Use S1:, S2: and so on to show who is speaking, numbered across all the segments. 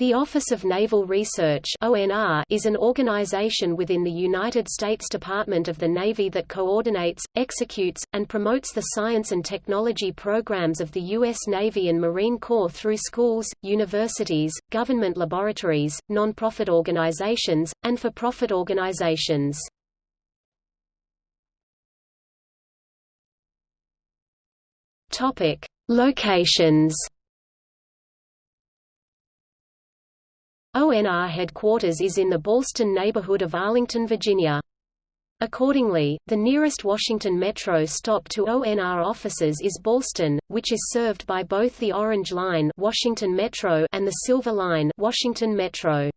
S1: The Office of Naval Research is an organization within the United States Department of the Navy that coordinates, executes, and promotes the science and technology programs of the U.S. Navy and Marine Corps through schools, universities, government laboratories, non-profit organizations, and for-profit organizations. Locations. ONR headquarters is in the Ballston neighborhood of Arlington, Virginia. Accordingly, the nearest Washington Metro stop to ONR offices is Ballston, which is served by both the Orange Line Washington Metro and the Silver Line Washington Metro.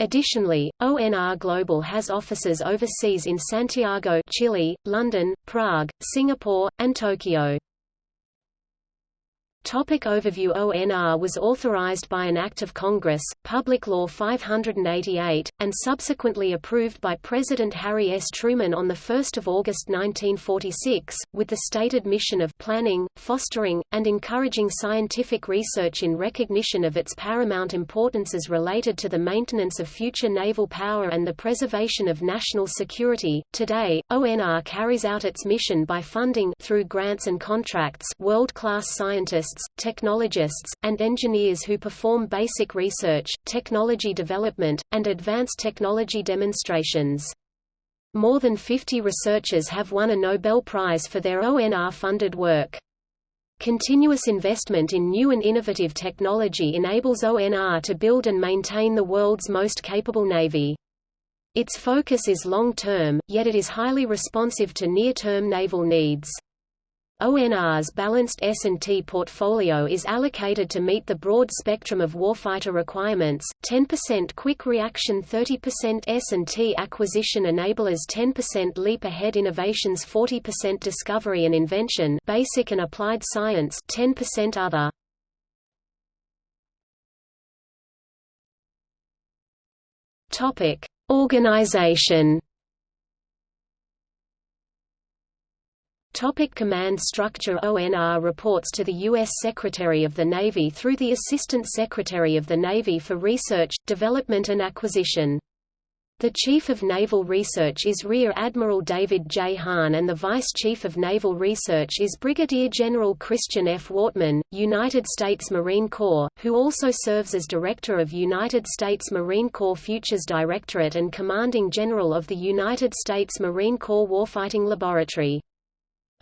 S1: Additionally, ONR Global has offices overseas in Santiago, Chile, London, Prague, Singapore, and Tokyo. Topic overview ONR was authorized by an Act of Congress, Public Law 588, and subsequently approved by President Harry S. Truman on 1 August 1946, with the stated mission of planning, fostering, and encouraging scientific research in recognition of its paramount importance as related to the maintenance of future naval power and the preservation of national security. Today, ONR carries out its mission by funding through grants and contracts world-class scientists technologists, and engineers who perform basic research, technology development, and advanced technology demonstrations. More than 50 researchers have won a Nobel Prize for their ONR-funded work. Continuous investment in new and innovative technology enables ONR to build and maintain the world's most capable navy. Its focus is long-term, yet it is highly responsive to near-term naval needs. ONR's balanced S&T portfolio is allocated to meet the broad spectrum of warfighter requirements, 10% quick reaction 30% S&T acquisition enablers 10% leap ahead innovations 40% discovery and invention basic and applied science 10% other. Organization Topic command structure ONR reports to the U.S. Secretary of the Navy through the Assistant Secretary of the Navy for Research, Development and Acquisition. The Chief of Naval Research is Rear Admiral David J. Hahn and the Vice Chief of Naval Research is Brigadier General Christian F. Wortman, United States Marine Corps, who also serves as Director of United States Marine Corps Futures Directorate and Commanding General of the United States Marine Corps Warfighting Laboratory.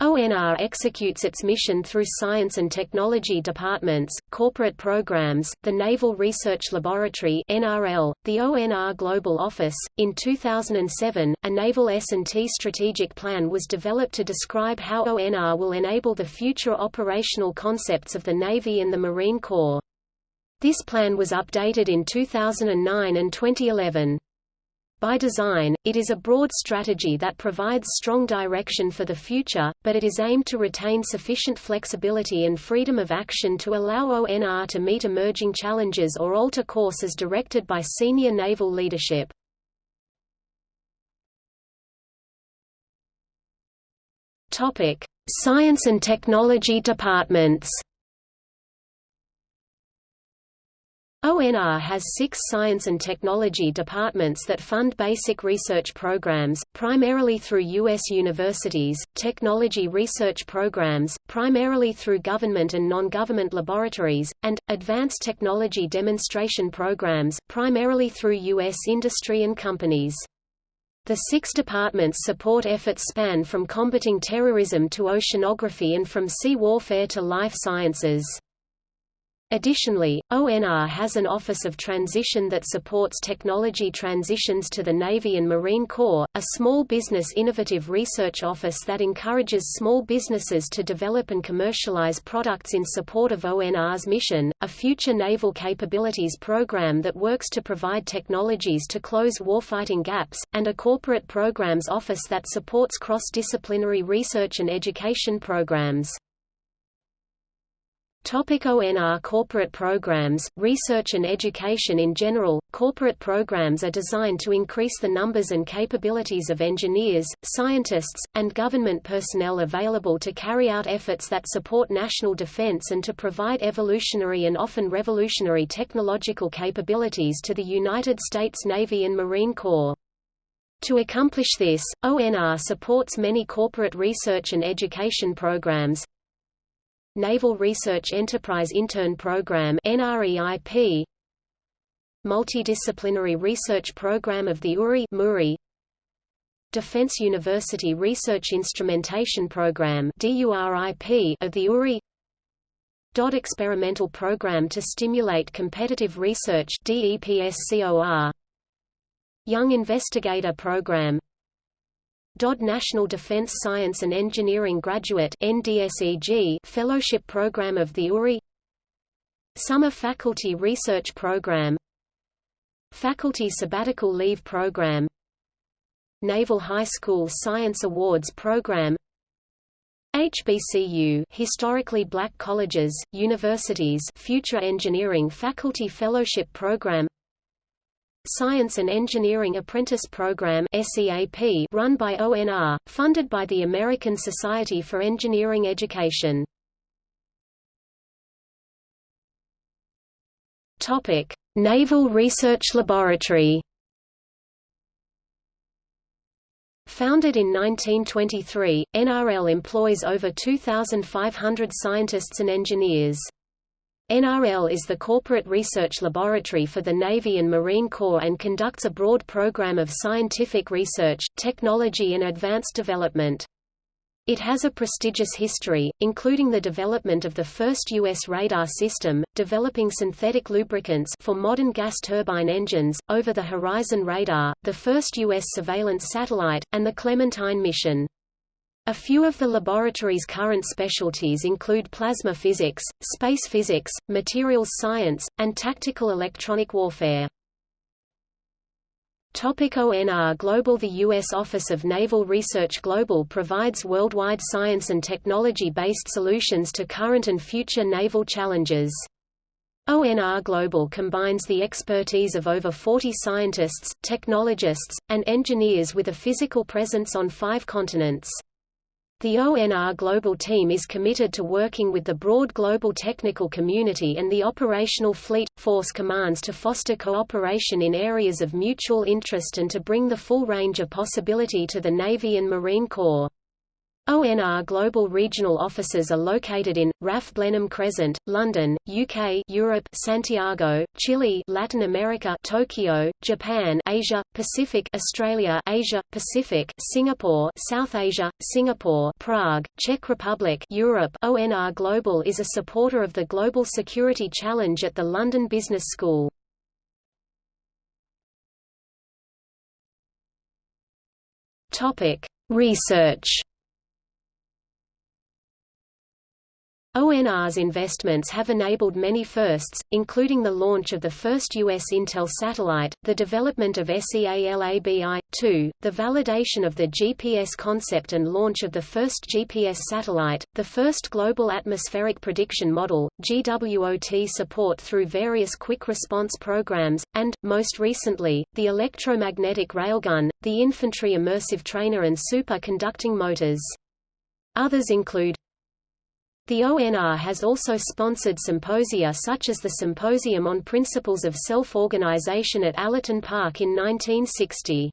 S1: ONR executes its mission through science and technology departments, corporate programs, the Naval Research Laboratory (NRL), the ONR Global Office. In 2007, a Naval S&T strategic plan was developed to describe how ONR will enable the future operational concepts of the Navy and the Marine Corps. This plan was updated in 2009 and 2011. By design, it is a broad strategy that provides strong direction for the future, but it is aimed to retain sufficient flexibility and freedom of action to allow ONR to meet emerging challenges or alter course as directed by senior naval leadership. Science and technology departments ONR has six science and technology departments that fund basic research programs, primarily through U.S. universities, technology research programs, primarily through government and non-government laboratories, and, advanced technology demonstration programs, primarily through U.S. industry and companies. The six departments support efforts span from combating terrorism to oceanography and from sea warfare to life sciences. Additionally, ONR has an Office of Transition that supports technology transitions to the Navy and Marine Corps, a small business innovative research office that encourages small businesses to develop and commercialize products in support of ONR's mission, a future naval capabilities program that works to provide technologies to close warfighting gaps, and a corporate programs office that supports cross-disciplinary research and education programs. Topic ONR Corporate programs, research and education In general, corporate programs are designed to increase the numbers and capabilities of engineers, scientists, and government personnel available to carry out efforts that support national defense and to provide evolutionary and often revolutionary technological capabilities to the United States Navy and Marine Corps. To accomplish this, ONR supports many corporate research and education programs, Naval Research Enterprise Intern Program NREIP Multidisciplinary Research Program of the URI MURI Defense University Research Instrumentation Program DURIP of the URI DOD Experimental Program to Stimulate Competitive Research DEPSCOR Young Investigator Program DOD National Defense Science and Engineering Graduate NDSEG Fellowship Program of the URI Summer Faculty Research Program Faculty Sabbatical Leave Program Naval High School Science Awards Program HBCU Historically Black Colleges, Universities Future Engineering Faculty Fellowship Program Science and Engineering Apprentice Program run by ONR, funded by the American Society for Engineering Education. Naval Research Laboratory. Founded in 1923, NRL employs over 2,500 scientists and engineers. NRL is the corporate research laboratory for the Navy and Marine Corps and conducts a broad program of scientific research, technology and advanced development. It has a prestigious history, including the development of the first U.S. radar system, developing synthetic lubricants for modern gas turbine engines, over-the-horizon radar, the first U.S. surveillance satellite, and the Clementine mission. A few of the laboratory's current specialties include plasma physics, space physics, materials science, and tactical electronic warfare. Topic ONR Global The U.S. Office of Naval Research Global provides worldwide science and technology-based solutions to current and future naval challenges. ONR Global combines the expertise of over 40 scientists, technologists, and engineers with a physical presence on five continents. The ONR Global Team is committed to working with the broad global technical community and the operational fleet, force commands to foster cooperation in areas of mutual interest and to bring the full range of possibility to the Navy and Marine Corps. ONR Global Regional Offices are located in RAF Blenheim Crescent, London, UK, Europe, Santiago, Chile, Latin America, Tokyo, Japan, Asia, Pacific, Australia, Asia, Pacific, Singapore, South Asia, Singapore, Prague, Czech Republic, Europe. ONR Global is a supporter of the Global Security Challenge at the London Business School. Research ONR's investments have enabled many firsts, including the launch of the first U.S. Intel satellite, the development of SEALABI-2, the validation of the GPS concept and launch of the first GPS satellite, the first Global Atmospheric Prediction Model, GWOT support through various quick response programs, and, most recently, the electromagnetic railgun, the infantry immersive trainer and superconducting motors. Others include the ONR has also sponsored symposia such as the Symposium on Principles of Self-Organization at Allerton Park in 1960.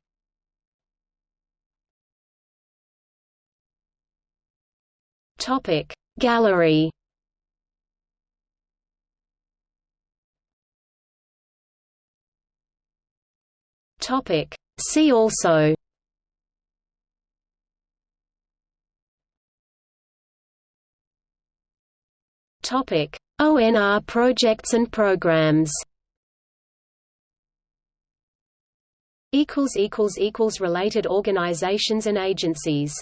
S1: Topic Gallery Topic See also ONR projects and programs. Related organizations and agencies.